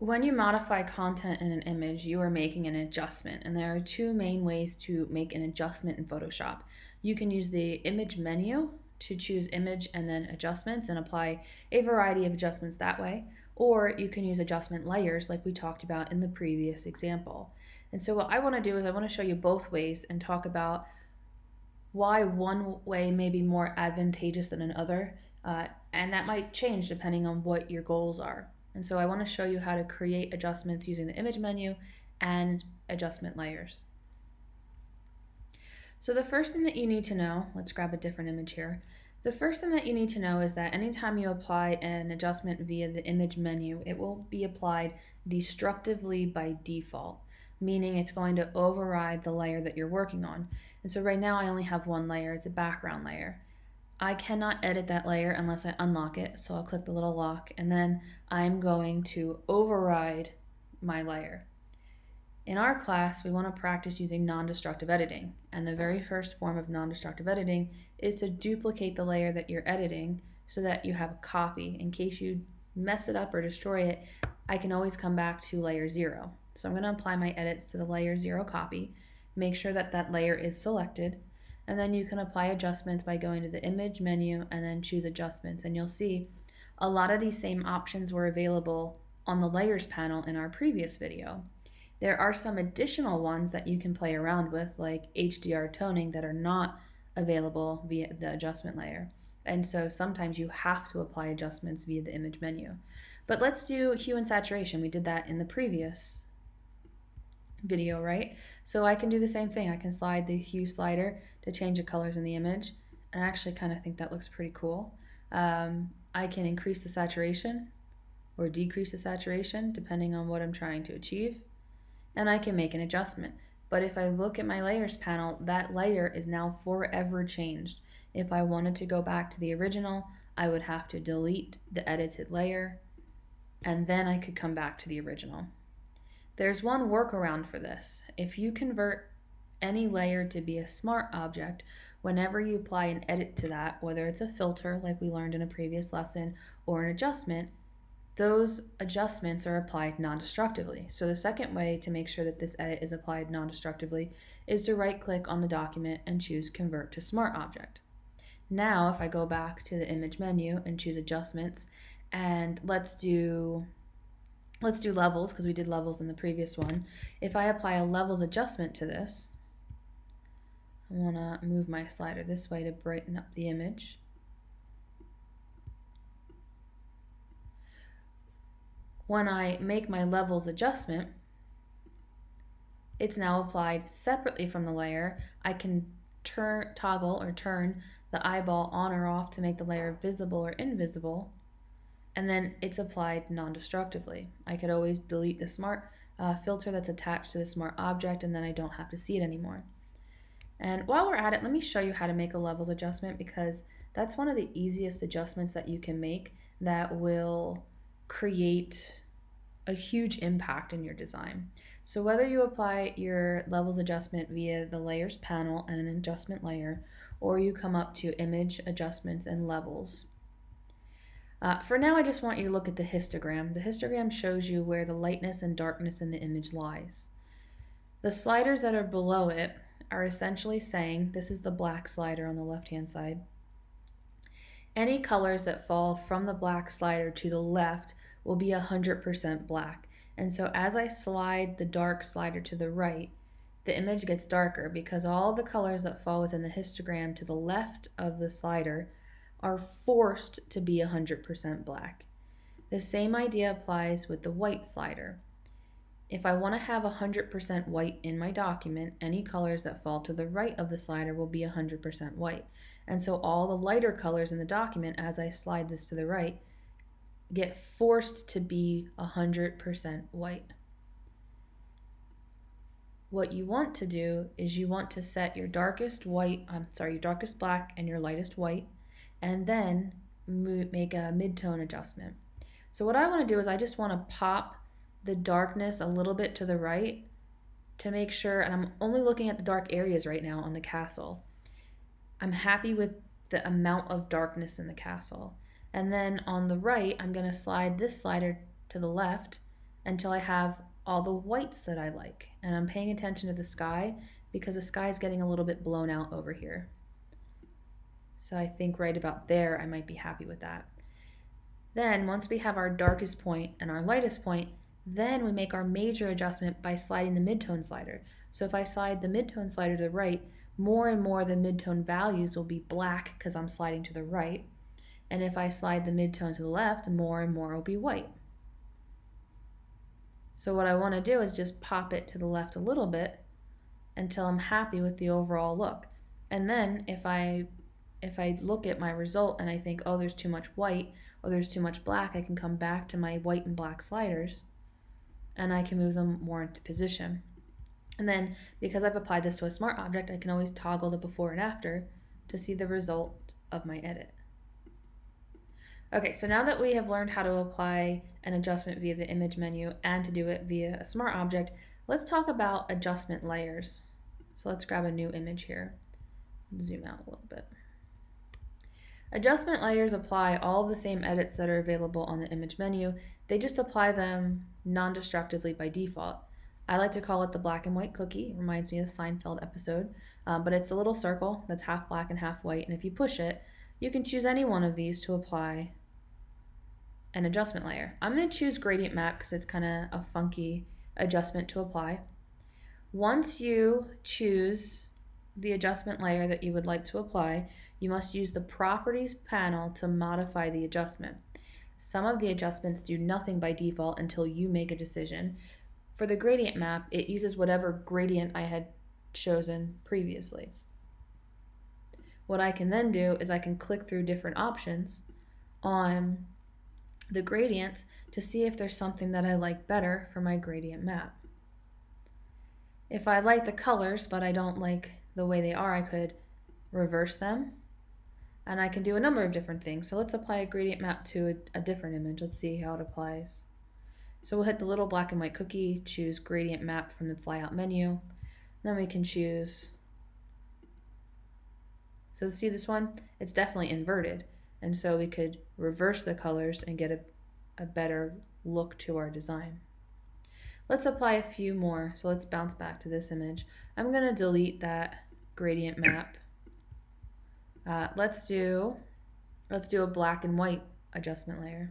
When you modify content in an image, you are making an adjustment, and there are two main ways to make an adjustment in Photoshop. You can use the image menu to choose image and then adjustments and apply a variety of adjustments that way, or you can use adjustment layers like we talked about in the previous example. And so what I want to do is I want to show you both ways and talk about why one way may be more advantageous than another, uh, and that might change depending on what your goals are. And so I want to show you how to create adjustments using the image menu and adjustment layers. So the first thing that you need to know, let's grab a different image here. The first thing that you need to know is that anytime you apply an adjustment via the image menu, it will be applied destructively by default, meaning it's going to override the layer that you're working on. And so right now I only have one layer, it's a background layer. I cannot edit that layer unless I unlock it. So I'll click the little lock and then I'm going to override my layer. In our class, we want to practice using non-destructive editing. And the very first form of non-destructive editing is to duplicate the layer that you're editing so that you have a copy. In case you mess it up or destroy it, I can always come back to layer zero. So I'm going to apply my edits to the layer zero copy, make sure that that layer is selected, and then you can apply adjustments by going to the image menu and then choose adjustments and you'll see a lot of these same options were available on the layers panel in our previous video. There are some additional ones that you can play around with like HDR toning that are not available via the adjustment layer. And so sometimes you have to apply adjustments via the image menu. But let's do hue and saturation. We did that in the previous video, right? So I can do the same thing. I can slide the hue slider to change the colors in the image. And I actually kind of think that looks pretty cool. Um, I can increase the saturation or decrease the saturation depending on what I'm trying to achieve. And I can make an adjustment. But if I look at my layers panel, that layer is now forever changed. If I wanted to go back to the original, I would have to delete the edited layer and then I could come back to the original. There's one workaround for this. If you convert any layer to be a smart object, whenever you apply an edit to that, whether it's a filter like we learned in a previous lesson or an adjustment, those adjustments are applied non-destructively. So the second way to make sure that this edit is applied non-destructively is to right click on the document and choose convert to smart object. Now if I go back to the image menu and choose adjustments and let's do Let's do levels because we did levels in the previous one. If I apply a levels adjustment to this, I want to move my slider this way to brighten up the image. When I make my levels adjustment, it's now applied separately from the layer. I can turn, toggle or turn the eyeball on or off to make the layer visible or invisible and then it's applied non-destructively. I could always delete the smart uh, filter that's attached to the smart object and then I don't have to see it anymore. And while we're at it, let me show you how to make a levels adjustment because that's one of the easiest adjustments that you can make that will create a huge impact in your design. So whether you apply your levels adjustment via the layers panel and an adjustment layer, or you come up to image adjustments and levels, uh, for now, I just want you to look at the histogram. The histogram shows you where the lightness and darkness in the image lies. The sliders that are below it are essentially saying, this is the black slider on the left-hand side, any colors that fall from the black slider to the left will be 100% black. And so as I slide the dark slider to the right, the image gets darker because all the colors that fall within the histogram to the left of the slider are forced to be 100% black. The same idea applies with the white slider. If I want to have 100% white in my document, any colors that fall to the right of the slider will be 100% white. And so all the lighter colors in the document, as I slide this to the right, get forced to be 100% white. What you want to do is you want to set your darkest white, I'm sorry, your darkest black and your lightest white and then make a midtone adjustment. So what I want to do is I just want to pop the darkness a little bit to the right to make sure, and I'm only looking at the dark areas right now on the castle. I'm happy with the amount of darkness in the castle. And then on the right, I'm going to slide this slider to the left until I have all the whites that I like. And I'm paying attention to the sky because the sky is getting a little bit blown out over here. So I think right about there, I might be happy with that. Then once we have our darkest point and our lightest point, then we make our major adjustment by sliding the midtone slider. So if I slide the midtone slider to the right, more and more the midtone values will be black because I'm sliding to the right. And if I slide the midtone to the left, more and more will be white. So what I want to do is just pop it to the left a little bit until I'm happy with the overall look. And then if I if I look at my result and I think, oh, there's too much white or there's too much black, I can come back to my white and black sliders and I can move them more into position. And then because I've applied this to a smart object, I can always toggle the before and after to see the result of my edit. Okay, so now that we have learned how to apply an adjustment via the image menu and to do it via a smart object, let's talk about adjustment layers. So let's grab a new image here. Zoom out a little bit. Adjustment layers apply all the same edits that are available on the image menu. They just apply them non-destructively by default. I like to call it the black and white cookie. It reminds me of the Seinfeld episode. Um, but it's a little circle that's half black and half white. And if you push it, you can choose any one of these to apply an adjustment layer. I'm going to choose gradient map because it's kind of a funky adjustment to apply. Once you choose the adjustment layer that you would like to apply, you must use the properties panel to modify the adjustment. Some of the adjustments do nothing by default until you make a decision. For the gradient map, it uses whatever gradient I had chosen previously. What I can then do is I can click through different options on the gradients to see if there's something that I like better for my gradient map. If I like the colors but I don't like the way they are, I could reverse them and I can do a number of different things. So let's apply a gradient map to a, a different image. Let's see how it applies. So we'll hit the little black and white cookie, choose gradient map from the flyout menu. Then we can choose, so see this one? It's definitely inverted. And so we could reverse the colors and get a, a better look to our design. Let's apply a few more. So let's bounce back to this image. I'm gonna delete that gradient map. Uh, let's do, let's do a black and white adjustment layer.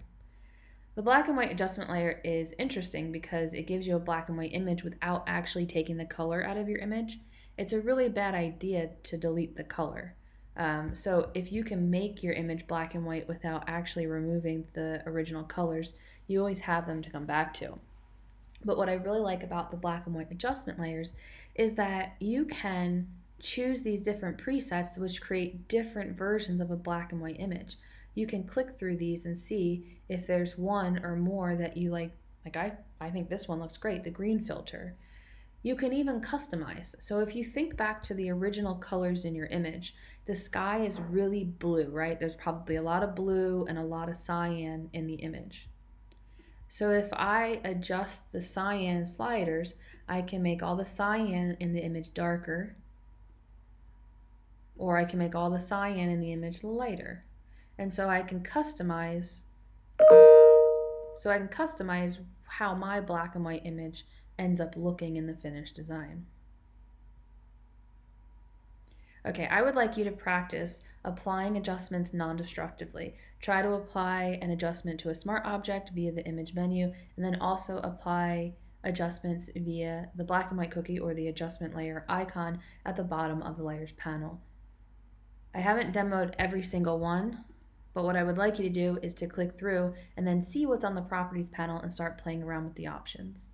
The black and white adjustment layer is interesting because it gives you a black and white image without actually taking the color out of your image. It's a really bad idea to delete the color. Um, so if you can make your image black and white without actually removing the original colors, you always have them to come back to. But what I really like about the black and white adjustment layers is that you can choose these different presets which create different versions of a black and white image. You can click through these and see if there's one or more that you like. Like I, I think this one looks great, the green filter. You can even customize. So if you think back to the original colors in your image, the sky is really blue, right? There's probably a lot of blue and a lot of cyan in the image. So if I adjust the cyan sliders, I can make all the cyan in the image darker, or I can make all the cyan in the image lighter. And so I can customize, so I can customize how my black and white image ends up looking in the finished design. Okay, I would like you to practice applying adjustments non-destructively. Try to apply an adjustment to a smart object via the image menu, and then also apply adjustments via the black and white cookie or the adjustment layer icon at the bottom of the layers panel. I haven't demoed every single one, but what I would like you to do is to click through and then see what's on the properties panel and start playing around with the options.